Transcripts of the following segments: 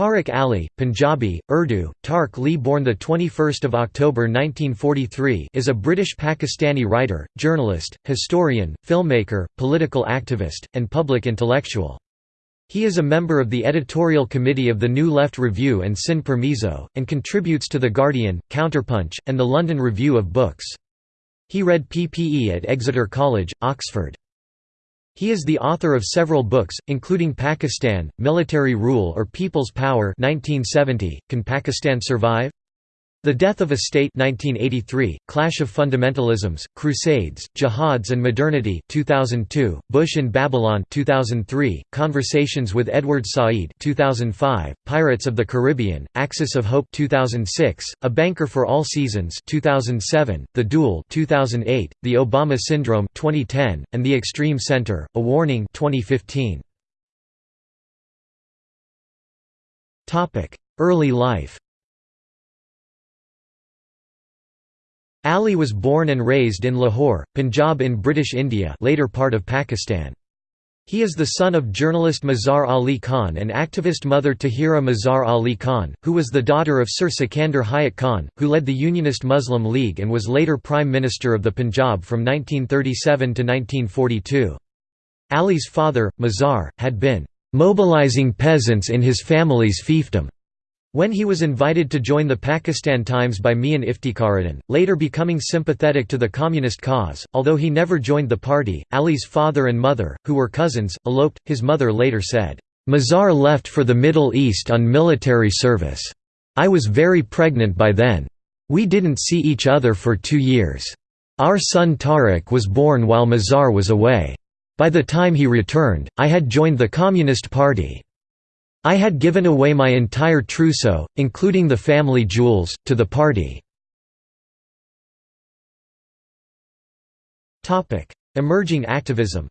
Tariq Ali, Punjabi, Urdu, Tark Lee born 21 October 1943 is a British Pakistani writer, journalist, historian, filmmaker, political activist, and public intellectual. He is a member of the editorial committee of the New Left Review and Sin Permiso, and contributes to The Guardian, Counterpunch, and the London Review of Books. He read PPE at Exeter College, Oxford. He is the author of several books, including Pakistan, Military Rule or People's Power 1970, Can Pakistan Survive? The Death of a State 1983, Clash of Fundamentalisms, Crusades, Jihads and Modernity 2002, Bush in Babylon 2003, Conversations with Edward Said 2005, Pirates of the Caribbean, Axis of Hope 2006, A Banker for All Seasons 2007, The Duel 2008, The Obama Syndrome 2010, and The Extreme Center, A Warning 2015. Early life Ali was born and raised in Lahore, Punjab in British India later part of Pakistan. He is the son of journalist Mazhar Ali Khan and activist mother Tahira Mazhar Ali Khan, who was the daughter of Sir Sikandar Hayat Khan, who led the Unionist Muslim League and was later Prime Minister of the Punjab from 1937 to 1942. Ali's father, Mazhar, had been "...mobilizing peasants in his family's fiefdom." When he was invited to join the Pakistan Times by Mian Iftikharuddin, later becoming sympathetic to the communist cause, although he never joined the party, Ali's father and mother, who were cousins, eloped. His mother later said, Mazhar left for the Middle East on military service. I was very pregnant by then. We didn't see each other for two years. Our son Tariq was born while Mazhar was away. By the time he returned, I had joined the Communist Party. I had given away my entire trousseau, including the family jewels, to the party. Emerging activism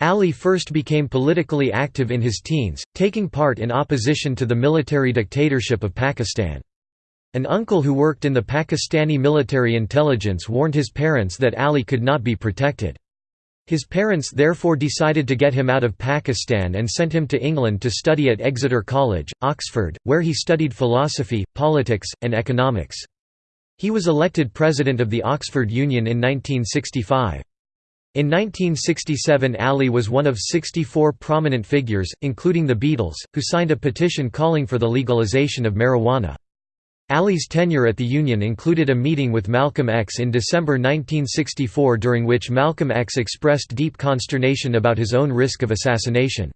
Ali first became politically active in his teens, taking part in opposition to the military dictatorship of Pakistan. An uncle who worked in the Pakistani military intelligence warned his parents that Ali could not be protected. His parents therefore decided to get him out of Pakistan and sent him to England to study at Exeter College, Oxford, where he studied philosophy, politics, and economics. He was elected president of the Oxford Union in 1965. In 1967 Ali was one of 64 prominent figures, including the Beatles, who signed a petition calling for the legalization of marijuana. Ali's tenure at the Union included a meeting with Malcolm X in December 1964 during which Malcolm X expressed deep consternation about his own risk of assassination.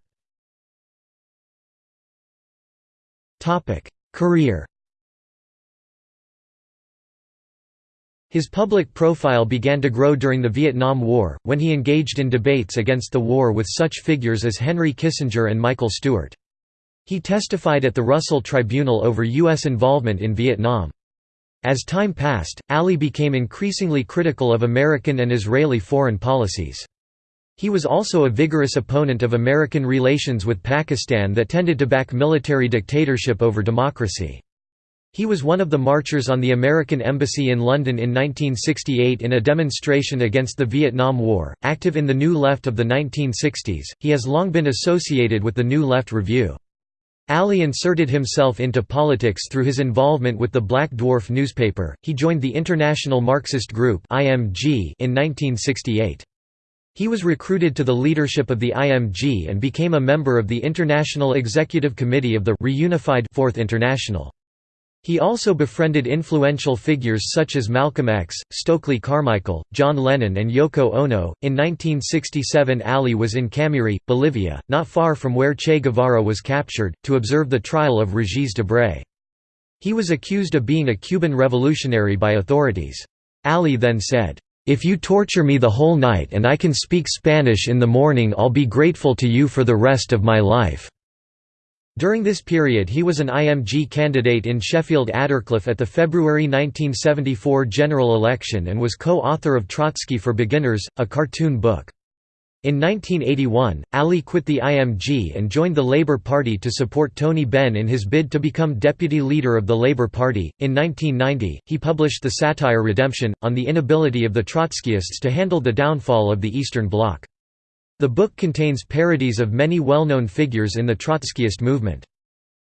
Career His public profile began to grow during the Vietnam War, when he engaged in debates against the war with such figures as Henry Kissinger and Michael Stewart. He testified at the Russell Tribunal over U.S. involvement in Vietnam. As time passed, Ali became increasingly critical of American and Israeli foreign policies. He was also a vigorous opponent of American relations with Pakistan that tended to back military dictatorship over democracy. He was one of the marchers on the American Embassy in London in 1968 in a demonstration against the Vietnam War. Active in the New Left of the 1960s, he has long been associated with the New Left Review. Ali inserted himself into politics through his involvement with the Black Dwarf newspaper. He joined the International Marxist Group (IMG) in 1968. He was recruited to the leadership of the IMG and became a member of the International Executive Committee of the reunified Fourth International. He also befriended influential figures such as Malcolm X, Stokely Carmichael, John Lennon, and Yoko Ono. In 1967, Ali was in Camiri, Bolivia, not far from where Che Guevara was captured, to observe the trial of Regis Debray. He was accused of being a Cuban revolutionary by authorities. Ali then said, If you torture me the whole night and I can speak Spanish in the morning, I'll be grateful to you for the rest of my life. During this period he was an IMG candidate in Sheffield Attercliffe at the February 1974 general election and was co-author of Trotsky for Beginners, a cartoon book. In 1981, Ali quit the IMG and joined the Labour Party to support Tony Benn in his bid to become deputy leader of the Labour Party. In 1990, he published the satire Redemption, on the inability of the Trotskyists to handle the downfall of the Eastern Bloc. The book contains parodies of many well-known figures in the Trotskyist movement.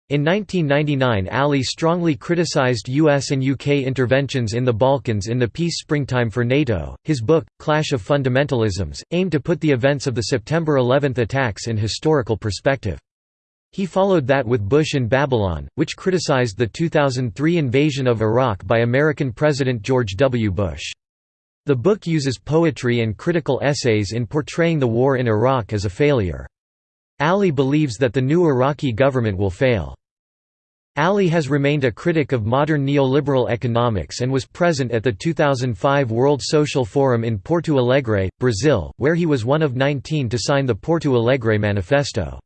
In 1999 Ali strongly criticized US and UK interventions in the Balkans in the piece springtime for NATO. His book, Clash of Fundamentalisms, aimed to put the events of the September 11 attacks in historical perspective. He followed that with Bush in Babylon, which criticized the 2003 invasion of Iraq by American President George W. Bush. The book uses poetry and critical essays in portraying the war in Iraq as a failure. Ali believes that the new Iraqi government will fail. Ali has remained a critic of modern neoliberal economics and was present at the 2005 World Social Forum in Porto Alegre, Brazil, where he was one of 19 to sign the Porto Alegre Manifesto.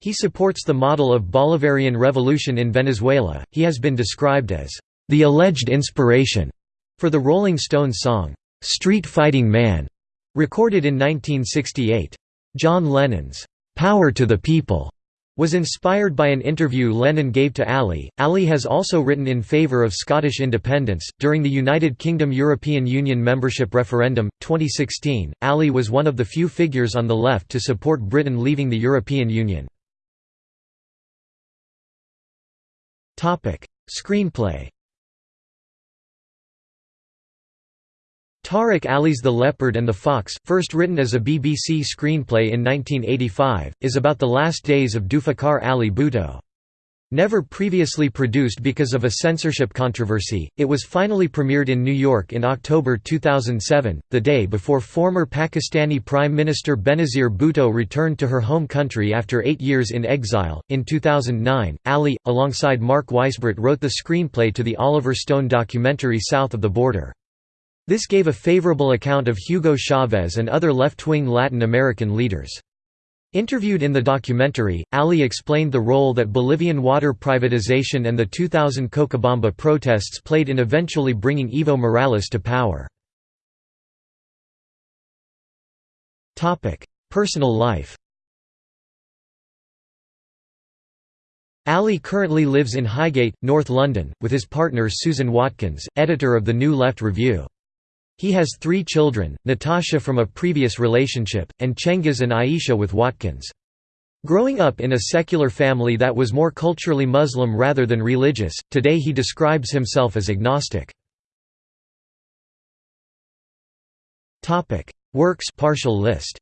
He supports the model of Bolivarian revolution in Venezuela. He has been described as the alleged inspiration for the Rolling Stones song Street Fighting Man, recorded in 1968. John Lennon's Power to the People was inspired by an interview Lennon gave to Ali. Ali has also written in favour of Scottish independence. During the United Kingdom European Union membership referendum, 2016, Ali was one of the few figures on the left to support Britain leaving the European Union. Screenplay Tariq Ali's The Leopard and the Fox, first written as a BBC screenplay in 1985, is about the last days of Zulfikar Ali Bhutto. Never previously produced because of a censorship controversy, it was finally premiered in New York in October 2007, the day before former Pakistani Prime Minister Benazir Bhutto returned to her home country after eight years in exile. In 2009, Ali, alongside Mark Weisbrot, wrote the screenplay to the Oliver Stone documentary South of the Border. This gave a favorable account of Hugo Chavez and other left-wing Latin American leaders. Interviewed in the documentary, Ali explained the role that Bolivian water privatization and the 2000 Cochabamba protests played in eventually bringing Evo Morales to power. Personal life Ali currently lives in Highgate, North London, with his partner Susan Watkins, editor of the New Left Review. He has three children, Natasha from a previous relationship, and Cengiz and Aisha with Watkins. Growing up in a secular family that was more culturally Muslim rather than religious, today he describes himself as agnostic. Works partial list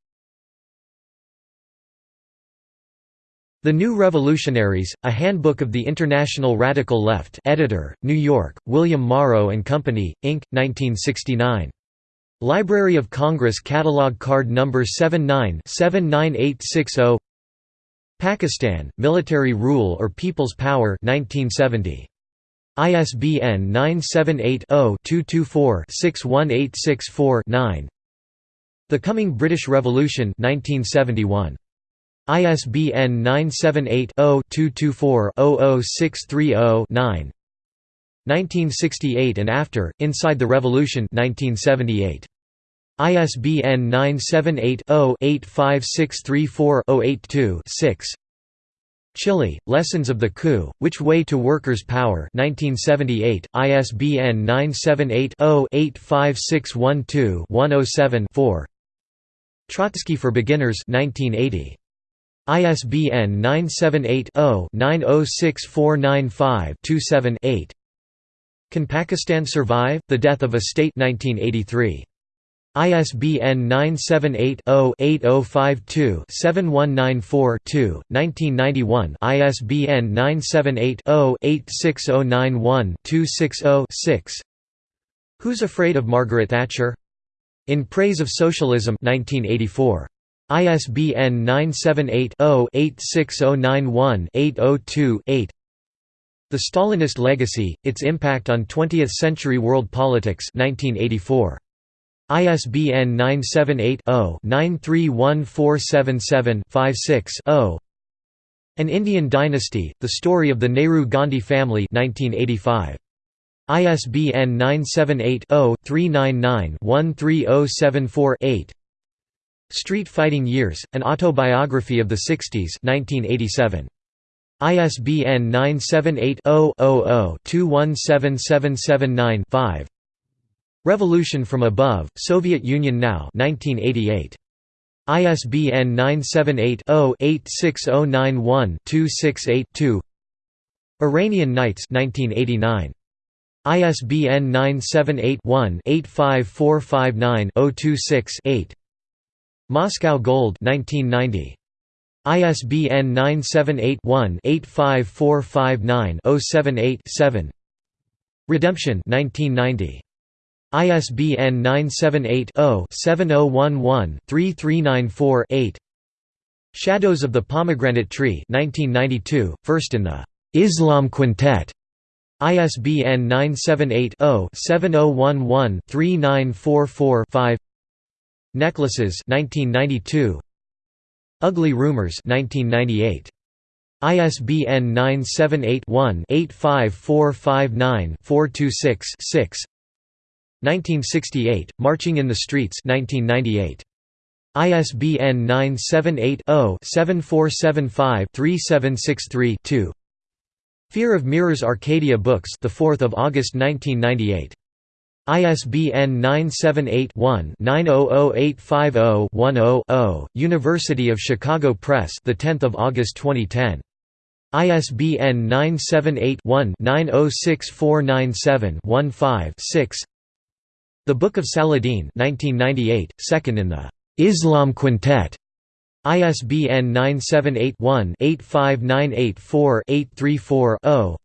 The New Revolutionaries, A Handbook of the International Radical Left editor, New York, William Morrow & Company, Inc., 1969. Library of Congress Catalog Card No. 79 79860 Pakistan, Military Rule or People's Power 1970. ISBN 978-0-224-61864-9 The Coming British Revolution 1971. ISBN 978-0-224-00630-9 1968 and after, Inside the Revolution 1978. ISBN 978-0-85634-082-6 Chile, Lessons of the Coup, Which Way to Workers' Power 1978, ISBN 978-0-85612-107-4 Trotsky for Beginners 1980. ISBN 978-0-906495-27-8 Can Pakistan Survive? The Death of a State 1983. ISBN 978-0-8052-7194-2, 1991 ISBN 978-0-86091-260-6 Who's Afraid of Margaret Thatcher? In Praise of Socialism 1984. ISBN 978-0-86091-802-8 The Stalinist Legacy, Its Impact on Twentieth-Century World Politics 1984. ISBN 978-0-931477-56-0 An Indian Dynasty, The Story of the Nehru-Gandhi Family 1985. ISBN 978 0 399 13074 8 Street Fighting Years, An Autobiography of the 60s 1987. ISBN 978-0-00-217779-5 Revolution from Above, Soviet Union Now 1988. ISBN 978-0-86091-268-2 Iranian Nights 1989. ISBN 978-1-85459-026-8 Moscow Gold 1990. ISBN 978-1-85459-078-7 Redemption 1990. ISBN 978-0-7011-3394-8 Shadows of the Pomegranate Tree 1992, first in the Islam Quintet ISBN 978-0-7011-3944-5 Necklaces 1992 Ugly Rumors 1998 ISBN 978 one 85459 426 6 1968, Marching in the Streets 1998. ISBN 978-0-7475-3763-2 Fear of Mirrors Arcadia Books the 4th of August 1998 ISBN 978-1-900850-10-0 University of Chicago Press the 10th of August 2010 ISBN 978-1-906497-15-6 The Book of Saladin 1998, second in the Islam Quintet. ISBN 978-1-85984-834-0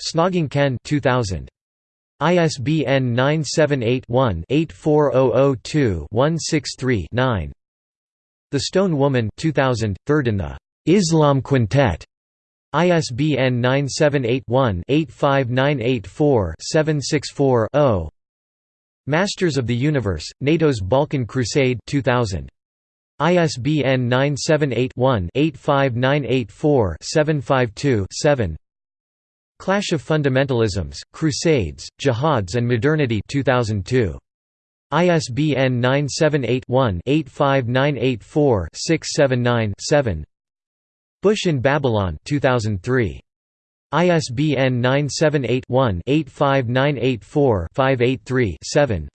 Snogging Ken 2000. ISBN 978-1-84002-163-9 The Stone Woman 2000, third in the Islam Quintet. ISBN 978-1-85984-764-0 Masters of the Universe, NATO's Balkan Crusade 2000. ISBN 978-1-85984-752-7 Clash of Fundamentalisms, Crusades, Jihads and Modernity 2002. ISBN 978-1-85984-679-7 Bush in Babylon 2003. ISBN 978-1-85984-583-7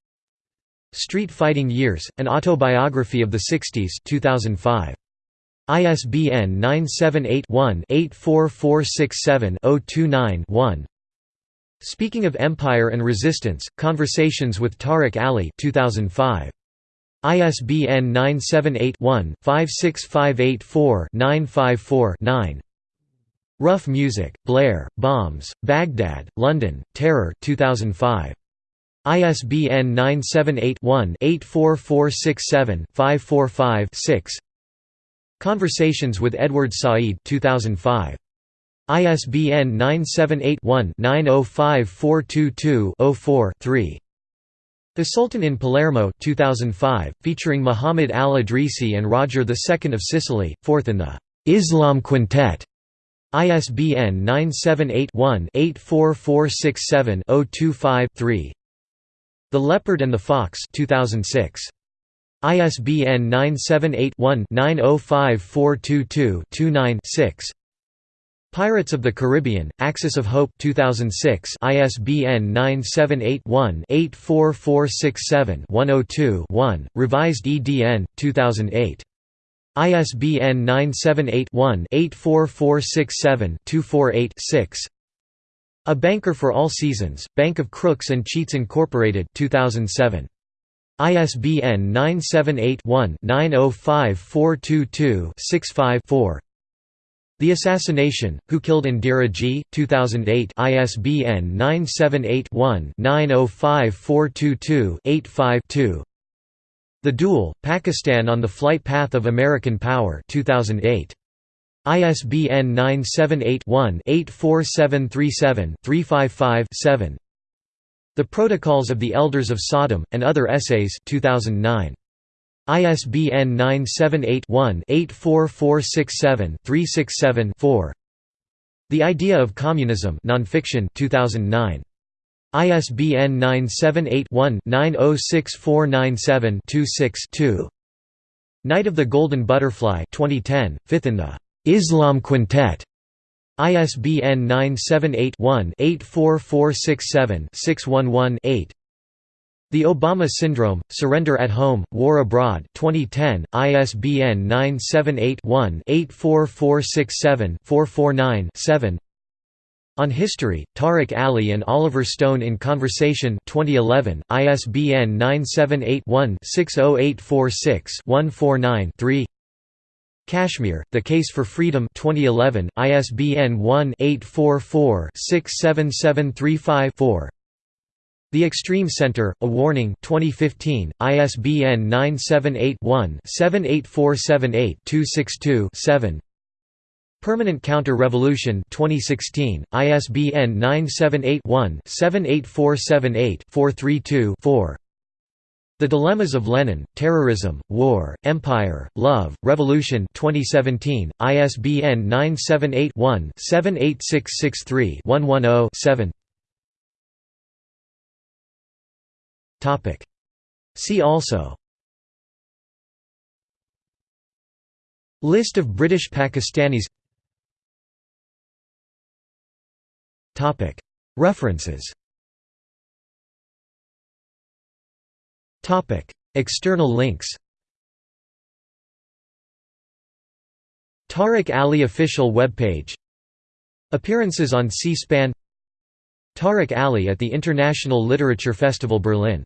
Street Fighting Years, An Autobiography of the 60s 2005. ISBN 978-1-84467-029-1 Speaking of Empire and Resistance, Conversations with Tariq Ali 2005. ISBN 978-1-56584-954-9 Rough Music, Blair, Bombs, Baghdad, London, Terror 2005. ISBN 978-1-84467-545-6 Conversations with Edward Said 2005. ISBN 978-1-905422-04-3 The Sultan in Palermo 2005, featuring Muhammad al-Idrisi and Roger II of Sicily, fourth in the Islam Quintet. ISBN 978-1-84467-025-3 The Leopard and the Fox 2006. ISBN 978-1-905422-29-6 Pirates of the Caribbean, Axis of Hope 2006 ISBN 978-1-84467-102-1, revised EDN, 2008. ISBN 978-1-84467-248-6 A Banker for All Seasons, Bank of Crooks and Cheats Incorporated 2007. ISBN 978-1-905422-65-4 The Assassination, Who Killed Indira G? 2008 ISBN 978-1-905422-85-2 The Duel, Pakistan on the Flight Path of American Power 2008. ISBN 978-1-84737-355-7 The Protocols of the Elders of Sodom, and Other Essays 2009. ISBN 978-1-84467-367-4 The Idea of Communism nonfiction 2009. ISBN 978-1-906497-26-2 Night of the Golden Butterfly 2010, fifth in the Islam Quintet. ISBN 978 one 84467 611 8 The Obama Syndrome, Surrender at Home, War Abroad 2010, ISBN 978-1-84467-449-7 On History, Tariq Ali and Oliver Stone in Conversation 2011, ISBN 978-1-60846-149-3 Kashmir, The Case for Freedom 2011, ISBN 1-844-67735-4 the Extreme Center, A Warning 2015, ISBN 978-1-78478-262-7 Permanent Counter-Revolution 2016, ISBN 978-1-78478-432-4 The Dilemmas of Lenin, Terrorism, War, Empire, Love, Revolution 2017, ISBN 978-1-78663-110-7 See also. List of British Pakistanis. References External links Tariq Ali official webpage Appearances on C-SPAN Tariq Ali at the International Literature Festival Berlin